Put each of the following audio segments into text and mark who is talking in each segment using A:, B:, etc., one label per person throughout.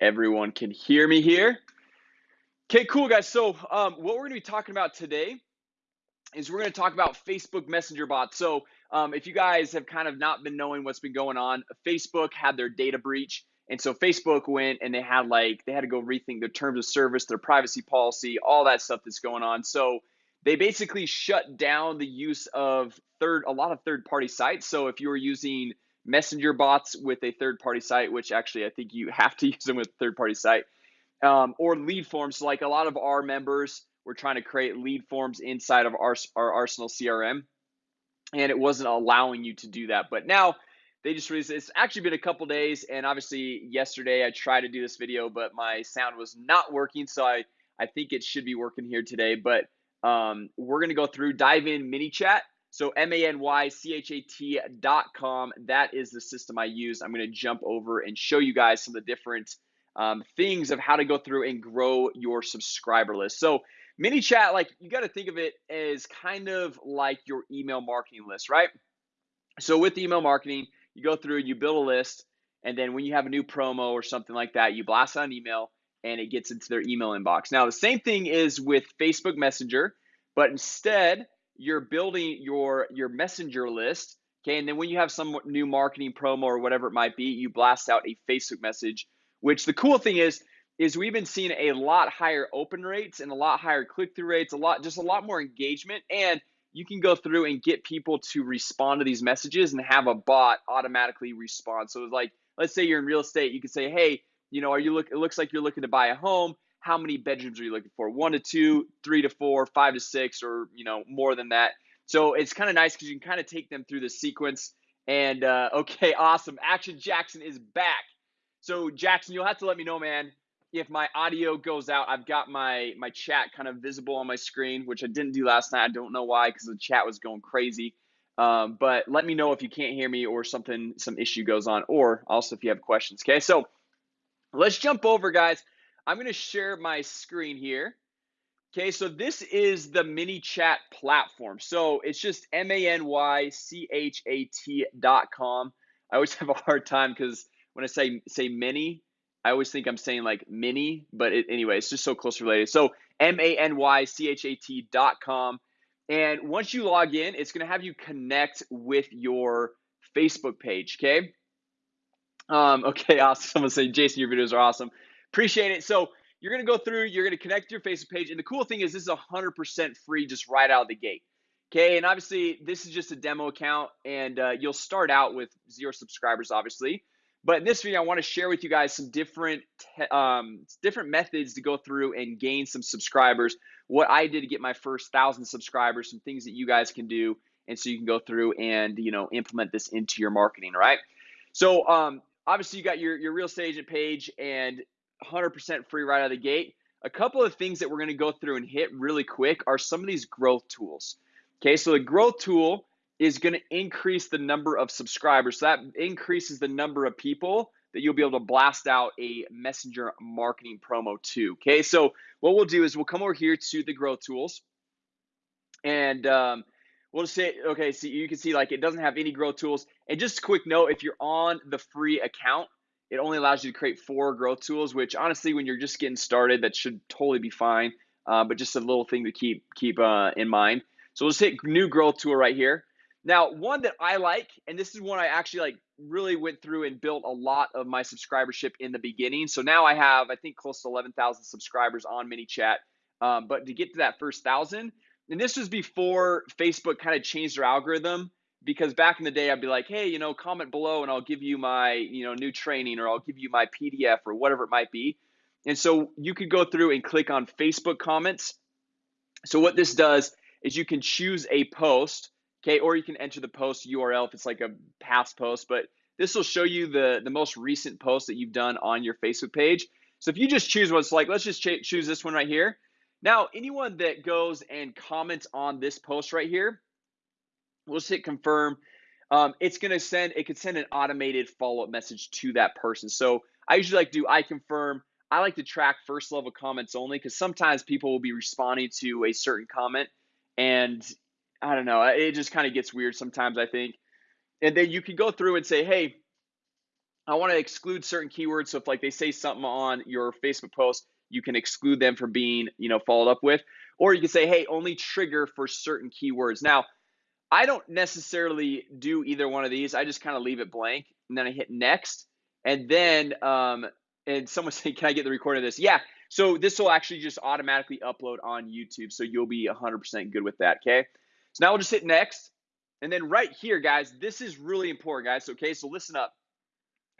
A: everyone can hear me here. Okay, cool, guys. So, um, what we're going to be talking about today is we're going to talk about Facebook Messenger bots. So, um, if you guys have kind of not been knowing what's been going on, Facebook had their data breach. And so Facebook went and they had like, they had to go rethink their terms of service, their privacy policy, all that stuff that's going on. So, they basically shut down the use of third, a lot of third party sites. So, if you were using messenger bots with a third party site, which actually I think you have to use them with third party site, um, or lead forms. Like a lot of our members were trying to create lead forms inside of our, our Arsenal CRM, and it wasn't allowing you to do that. But now they just released it's actually been a couple days, and obviously yesterday I tried to do this video, but my sound was not working, so I, I think it should be working here today. But um, we're gonna go through, dive in ManyChat so M-A-N-Y-C-H-A-T dot com, that is the system I use. I'm gonna jump over and show you guys some of the different um, things of how to go through and grow your subscriber list. So mini ManyChat, like you gotta think of it as kind of like your email marketing list, right? So with email marketing, you go through, and you build a list, and then when you have a new promo or something like that, you blast out an email and it gets into their email inbox. Now, the same thing is with Facebook Messenger, but instead, you're building your your messenger list okay? And then when you have some new marketing promo or whatever it might be you blast out a facebook message which the cool thing is is we've been seeing a lot higher open rates and a lot higher click-through rates a lot just a lot more engagement and you can go through and get people to respond to these messages and have a bot automatically respond. So it's like let's say you're in real estate you can say hey you know are you look it looks like you're looking to buy a home how many bedrooms are you looking for? One to two, three to four, five to six, or you know more than that. So it's kind of nice because you can kind of take them through the sequence. And uh, okay, awesome. Action Jackson is back. So Jackson, you'll have to let me know, man, if my audio goes out. I've got my my chat kind of visible on my screen, which I didn't do last night. I don't know why, because the chat was going crazy. Um, but let me know if you can't hear me or something, some issue goes on, or also if you have questions. Okay, so let's jump over, guys. I'm going to share my screen here. Okay, so this is the ManyChat platform. So it's just M A N Y C H A T dot com. I always have a hard time because when I say say many, I always think I'm saying like mini, but it, anyway, it's just so close related. So M A N Y C H A T dot com. And once you log in, it's going to have you connect with your Facebook page. Okay. Um, okay, awesome. Someone say, Jason, your videos are awesome. Appreciate it. So you're going to go through, you're going to connect your Facebook page. And the cool thing is this is 100% free just right out of the gate. Okay, and obviously this is just a demo account and uh, you'll start out with zero subscribers, obviously. But in this video, I want to share with you guys some different um, different methods to go through and gain some subscribers. What I did to get my first thousand subscribers, some things that you guys can do, and so you can go through and you know implement this into your marketing. Right. So um, obviously you got your your real estate agent page, and 100% free right out of the gate. A couple of things that we're going to go through and hit really quick are some of these growth tools. Okay, so the growth tool is going to increase the number of subscribers. So that increases the number of people that you'll be able to blast out a messenger marketing promo to. Okay, so what we'll do is we'll come over here to the growth tools and um, we'll just say, okay, so you can see like it doesn't have any growth tools. And just a quick note, if you're on the free account, it only allows you to create four growth tools, which honestly, when you're just getting started, that should totally be fine. Uh, but just a little thing to keep keep uh, in mind. So let's hit new growth tool right here. Now, one that I like, and this is one I actually like really went through and built a lot of my subscribership in the beginning. So now I have, I think, close to 11,000 subscribers on ManyChat. Um, but to get to that first thousand, and this was before Facebook kind of changed their algorithm because back in the day I'd be like, hey, you know, comment below and I'll give you my, you know, new training or I'll give you my PDF or whatever it might be. And so you could go through and click on Facebook comments. So what this does is you can choose a post, okay, or you can enter the post URL if it's like a past post, but this will show you the the most recent post that you've done on your Facebook page. So if you just choose what's like, let's just choose this one right here. Now, anyone that goes and comments on this post right here, We'll just hit confirm. Um, it's going to send, it could send an automated follow-up message to that person. So I usually like do I confirm. I like to track first level comments only because sometimes people will be responding to a certain comment and I don't know, it just kind of gets weird sometimes, I think. And then you can go through and say, hey, I want to exclude certain keywords. So if like they say something on your Facebook post, you can exclude them from being, you know, followed up with. Or you can say, hey, only trigger for certain keywords. Now, I don't necessarily do either one of these. I just kind of leave it blank and then I hit next. And then um and someone say, Can I get the recording of this? Yeah. So this will actually just automatically upload on YouTube. So you'll be 100% good with that. Okay. So now we'll just hit next. And then right here, guys, this is really important, guys. Okay. So listen up.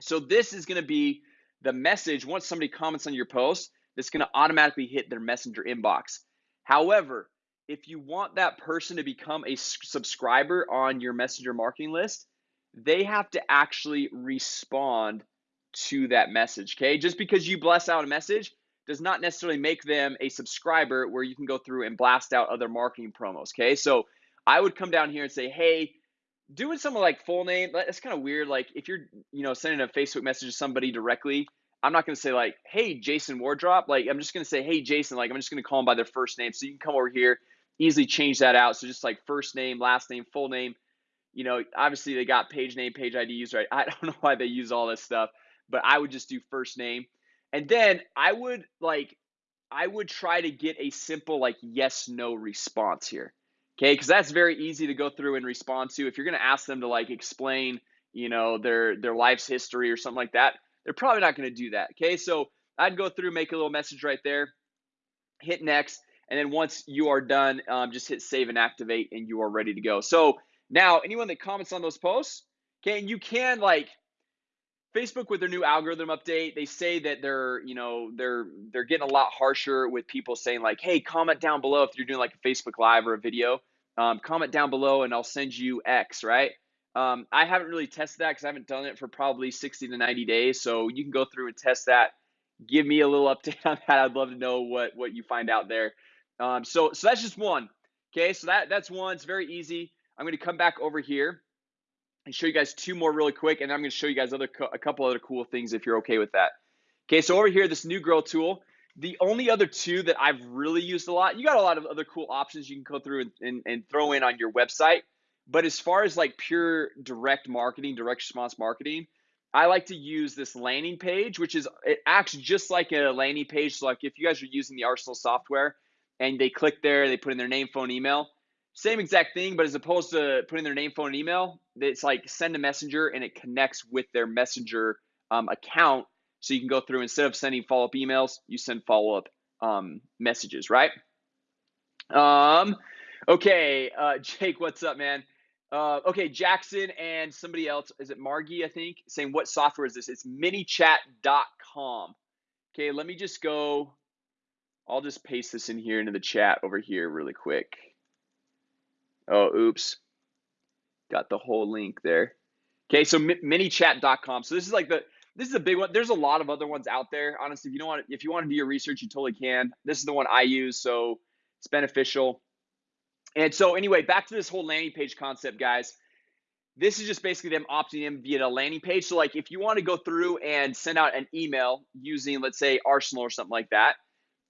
A: So this is going to be the message once somebody comments on your post that's going to automatically hit their messenger inbox. However, if you want that person to become a subscriber on your messenger marketing list, they have to actually respond to that message. Okay. Just because you bless out a message does not necessarily make them a subscriber where you can go through and blast out other marketing promos. Okay. So I would come down here and say, hey, doing something like full name, that's kind of weird. Like if you're, you know, sending a Facebook message to somebody directly, I'm not gonna say like, hey, Jason Wardrop. Like I'm just gonna say, hey, Jason. Like I'm just gonna call them by their first name. So you can come over here, easily change that out. So just like first name, last name, full name. You know, obviously they got page name, page IDs, right? I don't know why they use all this stuff, but I would just do first name. And then I would like, I would try to get a simple like yes, no response here. Okay, because that's very easy to go through and respond to. If you're gonna ask them to like explain, you know, their their life's history or something like that, they're probably not gonna do that. Okay, so I'd go through, make a little message right there, hit next, and then once you are done, um, just hit save and activate, and you are ready to go. So now, anyone that comments on those posts, okay, and you can like Facebook with their new algorithm update, they say that they're, you know, they're they're getting a lot harsher with people saying like, "Hey, comment down below if you're doing like a Facebook Live or a video. Um, comment down below and I'll send you X." Right? Um, I haven't really tested that because I haven't done it for probably 60 to 90 days. So you can go through and test that. Give me a little update on that. I'd love to know what what you find out there. Um, so so that's just one. Okay, so that that's one. It's very easy. I'm going to come back over here and show you guys two more really quick, and I'm going to show you guys other a couple other cool things if you're okay with that. Okay, so over here, this new grow tool. The only other two that I've really used a lot, you got a lot of other cool options you can go through and, and, and throw in on your website. But as far as like pure direct marketing, direct response marketing, I like to use this landing page, which is it acts just like a landing page. So like if you guys are using the Arsenal software and they click there, they put in their name, phone, email, same exact thing, but as opposed to putting their name, phone, and email, it's like send a messenger and it connects with their messenger um, account. So you can go through instead of sending follow up emails, you send follow up um, messages, right? Um, okay, uh, Jake, what's up, man? Uh, okay, Jackson and somebody else, is it Margie, I think, saying what software is this? It's manychat.com. Okay, let me just go. I'll just paste this in here into the chat over here really quick. Oh, oops. Got the whole link there. Okay, so manychat.com. So this is like the this is a big one. There's a lot of other ones out there. Honestly, if you don't want if you want to do your research, you totally can. This is the one I use, so it's beneficial. And so anyway, back to this whole landing page concept, guys. This is just basically them opting in via a landing page. So like if you want to go through and send out an email using let's say Arsenal or something like that,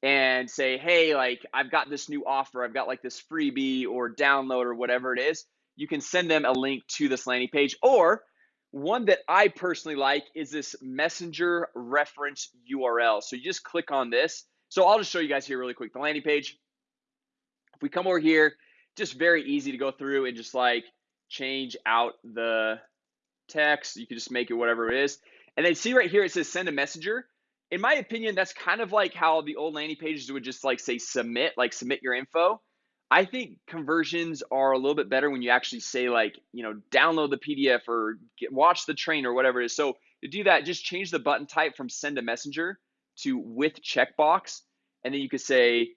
A: and say, hey, like I've got this new offer, I've got like this freebie or download or whatever it is, you can send them a link to this landing page. Or one that I personally like is this messenger reference URL. So you just click on this. So I'll just show you guys here really quick the landing page. If we come over here, just very easy to go through and just like change out the text. You can just make it whatever it is. And then see right here, it says send a messenger in my opinion, that's kind of like how the old landing pages would just like say submit, like submit your info. I think conversions are a little bit better when you actually say like, you know, download the PDF or get, watch the train or whatever it is. So to do that, just change the button type from send a messenger to with checkbox. And then you could say,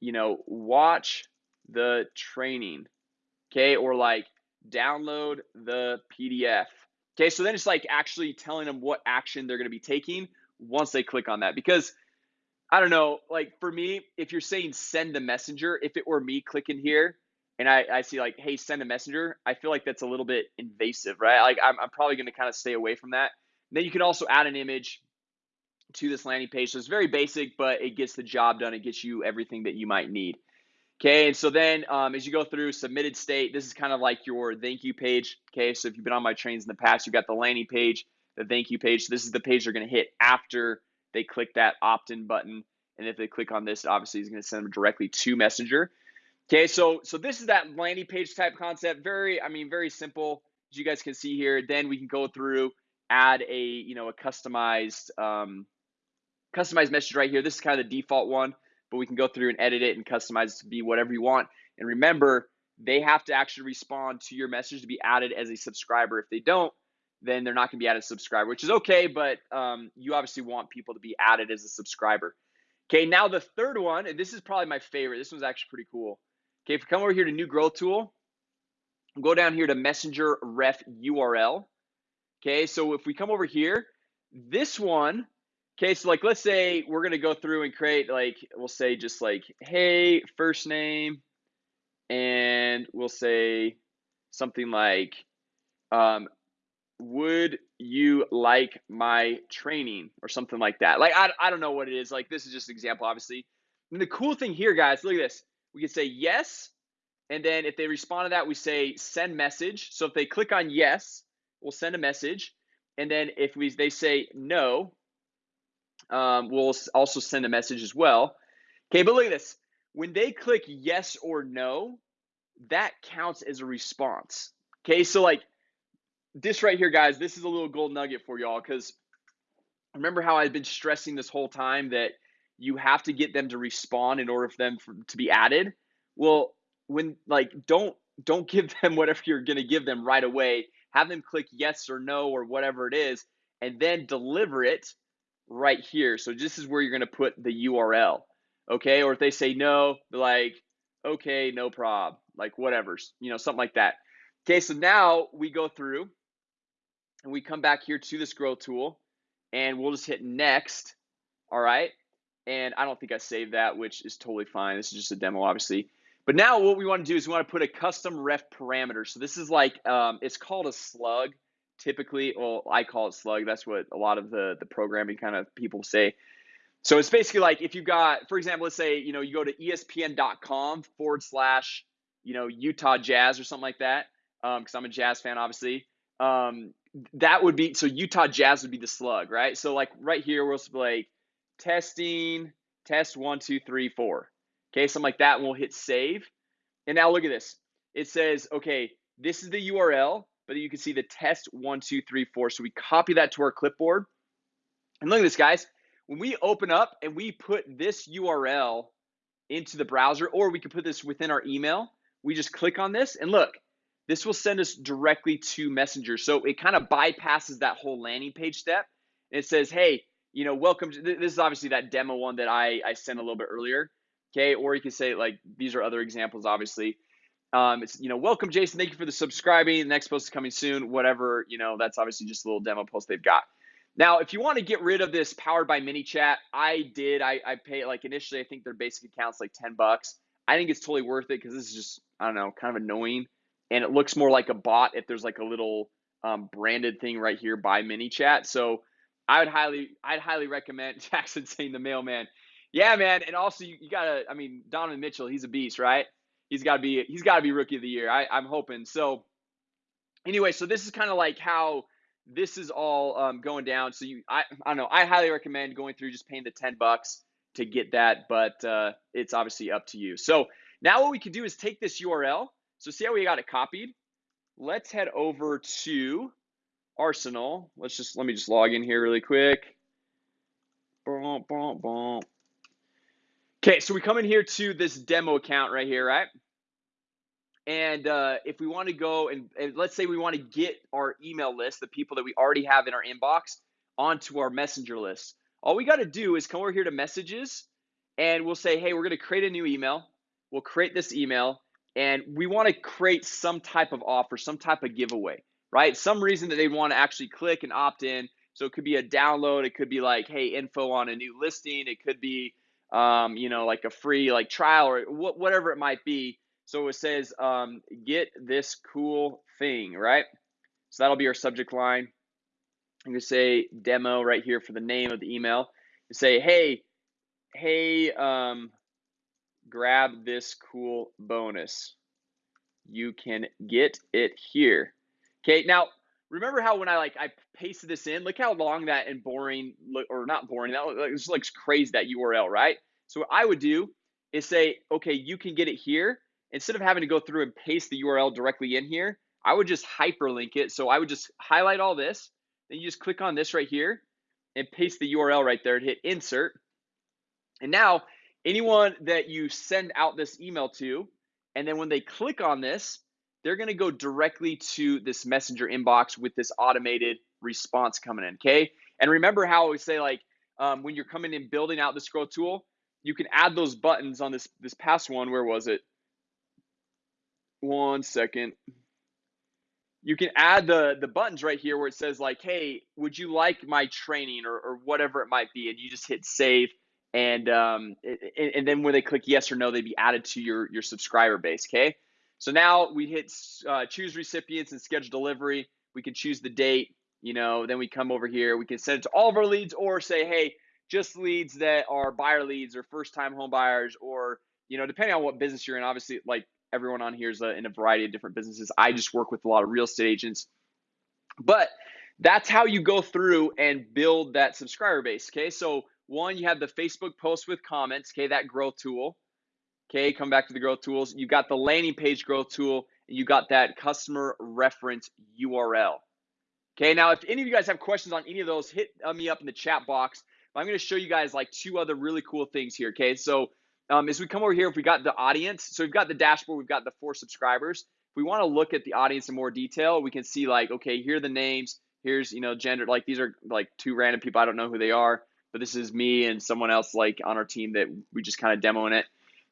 A: you know, watch the training. Okay. Or like download the PDF. Okay. So then it's like actually telling them what action they're going to be taking once they click on that because I don't know, like for me, if you're saying send a messenger, if it were me clicking here and I, I see like, hey, send a messenger, I feel like that's a little bit invasive, right? Like I'm, I'm probably going to kind of stay away from that. And then you can also add an image to this landing page. So it's very basic, but it gets the job done. It gets you everything that you might need. Okay, and so then um, as you go through submitted state, this is kind of like your thank you page. Okay, so if you've been on my trains in the past, you've got the landing page, the thank you page. So this is the page they're going to hit after they click that opt-in button. And if they click on this, obviously it's going to send them directly to Messenger. Okay, so so this is that landing page type concept. Very, I mean, very simple. As you guys can see here, then we can go through, add a you know a customized um, customized message right here. This is kind of the default one, but we can go through and edit it and customize it to be whatever you want. And remember, they have to actually respond to your message to be added as a subscriber. If they don't, then they're not going to be added as a subscriber, which is okay, but um, you obviously want people to be added as a subscriber. Okay, now the third one, and this is probably my favorite. This one's actually pretty cool. Okay, if you come over here to new growth tool, go down here to messenger ref URL. Okay, so if we come over here, this one, okay, so like let's say we're gonna go through and create like we'll say just like hey first name, and we'll say something like um, would you like my training or something like that? Like I, I don't know what it is. Like this is just an example obviously. And the cool thing here guys look at this. We can say yes and then if they respond to that we say send message. So if they click on yes we'll send a message. And then if we they say no um, we'll also send a message as well. Okay but look at this. When they click yes or no that counts as a response. Okay so like this right here, guys, this is a little gold nugget for y'all because remember how I've been stressing this whole time that you have to get them to respond in order for them for, to be added. Well, when like don't don't give them whatever you're going to give them right away. Have them click yes or no or whatever it is, and then deliver it right here. So this is where you're going to put the URL, okay? Or if they say no, like okay, no prob, like whatever, you know, something like that. Okay, so now we go through and we come back here to this growth tool and we'll just hit next. All right. And I don't think I saved that, which is totally fine. This is just a demo, obviously. But now what we want to do is we want to put a custom ref parameter. So this is like, um, it's called a slug typically. Well, I call it slug. That's what a lot of the, the programming kind of people say. So it's basically like if you've got, for example, let's say, you know, you go to espn.com forward slash, you know, Utah Jazz or something like that. Um, cause I'm a jazz fan, obviously. Um, that would be so Utah Jazz would be the slug, right? So like right here, we'll be like testing, test one, two, three, four. Okay, something like that, and we'll hit save. And now look at this. It says, okay, this is the URL, but you can see the test one, two, three, four. So we copy that to our clipboard. And look at this, guys. When we open up and we put this URL into the browser, or we can put this within our email, we just click on this and look, this will send us directly to Messenger. So it kind of bypasses that whole landing page step. It says, hey, you know, welcome. To, this is obviously that demo one that I, I sent a little bit earlier. Okay. Or you can say, like, these are other examples, obviously. Um, it's, you know, welcome, Jason. Thank you for the subscribing. The next post is coming soon. Whatever, you know, that's obviously just a little demo post they've got. Now, if you want to get rid of this powered by ManyChat, I did. I, I pay like initially, I think their basic account's like 10 bucks. I think it's totally worth it because this is just, I don't know, kind of annoying and it looks more like a bot if there's like a little um, branded thing right here by ManyChat. So I would highly, I'd highly recommend Jackson saying the mailman. Yeah, man. And also you, you gotta, I mean, Donovan Mitchell, he's a beast, right? He's gotta be, he's gotta be rookie of the year. I, I'm hoping. So anyway, so this is kind of like how this is all um, going down. So you, I, I don't know. I highly recommend going through just paying the 10 bucks to get that, but uh, it's obviously up to you. So now what we can do is take this URL so see how we got it copied? Let's head over to Arsenal. Let's just, let me just log in here really quick. Okay, so we come in here to this demo account right here, right? And uh, if we want to go and, and let's say we want to get our email list, the people that we already have in our inbox, onto our messenger list. All we got to do is come over here to messages and we'll say, hey, we're going to create a new email. We'll create this email and we want to create some type of offer, some type of giveaway, right? Some reason that they want to actually click and opt in. So it could be a download. It could be like, hey, info on a new listing. It could be, um, you know, like a free like trial or wh- whatever it might be. So it says, um, get this cool thing, right? So that'll be our subject line. I'm gonna say demo right here for the name of the email. You say, hey, hey, um, grab this cool bonus. You can get it here. Okay, now remember how when I like I pasted this in, look how long that and boring or not boring, that like, just looks crazy that URL, right? So what I would do is say, okay, you can get it here. Instead of having to go through and paste the URL directly in here, I would just hyperlink it. So I would just highlight all this, then you just click on this right here and paste the URL right there and hit insert. And now anyone that you send out this email to, and then when they click on this, they're going to go directly to this messenger inbox with this automated response coming in. Okay. And remember how we say like um, when you're coming in building out this growth tool, you can add those buttons on this this past one. Where was it? One second. You can add the the buttons right here where it says like, "Hey, would you like my training?" or, or whatever it might be, and you just hit save, and um, and, and then when they click yes or no, they'd be added to your your subscriber base. Okay. So now we hit uh, choose recipients and schedule delivery. We can choose the date, you know, then we come over here. We can send it to all of our leads or say, hey, just leads that are buyer leads or first time home buyers or, you know, depending on what business you're in. Obviously, like everyone on here is uh, in a variety of different businesses. I just work with a lot of real estate agents. But that's how you go through and build that subscriber base. Okay. So, one, you have the Facebook post with comments, okay, that growth tool. Okay, come back to the growth tools. You got the landing page growth tool, and you got that customer reference URL. Okay, now if any of you guys have questions on any of those, hit uh, me up in the chat box. I'm going to show you guys like two other really cool things here. Okay, so um, as we come over here, if we got the audience, so we've got the dashboard, we've got the four subscribers. If we want to look at the audience in more detail, we can see like, okay, here are the names. Here's you know gender. Like these are like two random people. I don't know who they are, but this is me and someone else like on our team that we just kind of demoing it.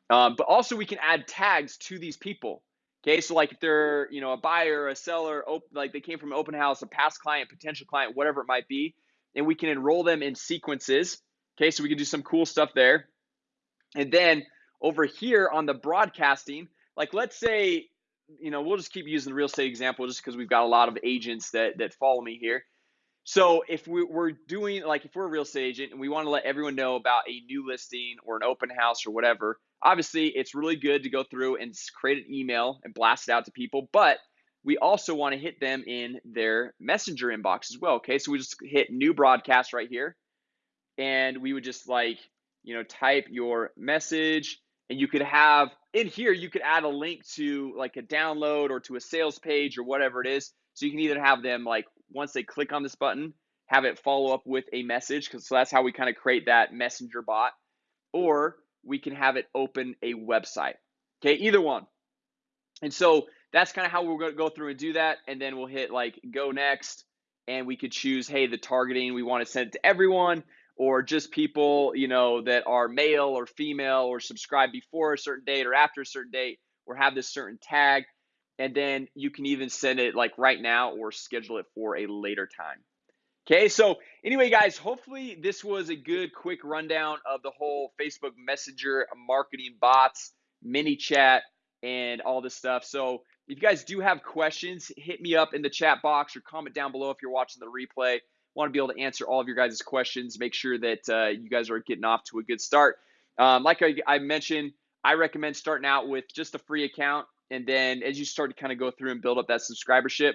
A: Um, but also we can add tags to these people. Okay, so like if they're you know a buyer, a seller, op- like they came from open house, a past client, potential client, whatever it might be, and we can enroll them in sequences. Okay, so we can do some cool stuff there. And then over here on the broadcasting, like let's say, you know, we'll just keep using the real estate example just because we've got a lot of agents that that follow me here. So if we, are doing like if we're a real estate agent and we want to let everyone know about a new listing or an open house or whatever, obviously it's really good to go through and create an email and blast it out to people, but we also want to hit them in their messenger inbox as well. Okay, so we just hit new broadcast right here, and we would just like you know type your message, and you could have in here you could add a link to like a download or to a sales page or whatever it is. So you can either have them like once they click on this button, have it follow up with a message, because so that's how we kind of create that messenger bot, or we can have it open a website. Okay, either one. And so that's kind of how we're going to go through and do that. And then we'll hit like go next. And we could choose, hey, the targeting, we want to send it to everyone or just people, you know, that are male or female or subscribe before a certain date or after a certain date or have this certain tag and then you can even send it like right now or schedule it for a later time. Okay, so anyway, guys, hopefully this was a good quick rundown of the whole Facebook Messenger marketing bots, ManyChat, and all this stuff. So if you guys do have questions, hit me up in the chat box or comment down below if you're watching the replay. Want to be able to answer all of your guys' questions. Make sure that uh, you guys are getting off to a good start. Um, like I, I mentioned, I recommend starting out with just a free account and then as you start to kind of go through and build up that subscribership,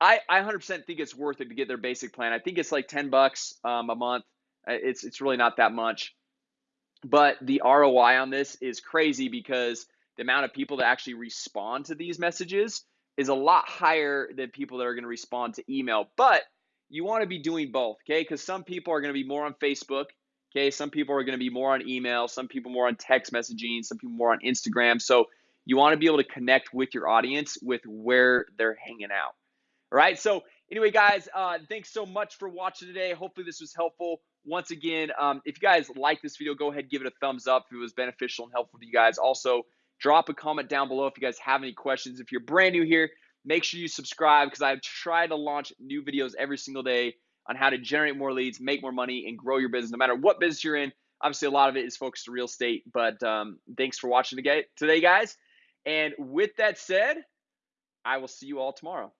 A: I, I 100% think it's worth it to get their basic plan. I think it's like 10 bucks um, a month. Uh, it's it's really not that much, but the ROI on this is crazy because the amount of people that actually respond to these messages is a lot higher than people that are going to respond to email. But you want to be doing both, okay? Because some people are going to be more on Facebook, okay? Some people are going to be more on email, some people more on text messaging, some people more on Instagram. So you want to be able to connect with your audience with where they're hanging out. All right. So, anyway, guys, uh, thanks so much for watching today. Hopefully, this was helpful. Once again, um, if you guys like this video, go ahead give it a thumbs up if it was beneficial and helpful to you guys. Also, drop a comment down below if you guys have any questions. If you're brand new here, make sure you subscribe because I try to launch new videos every single day on how to generate more leads, make more money, and grow your business no matter what business you're in. Obviously, a lot of it is focused real estate, but um, thanks for watching today, guys. And with that said, I will see you all tomorrow.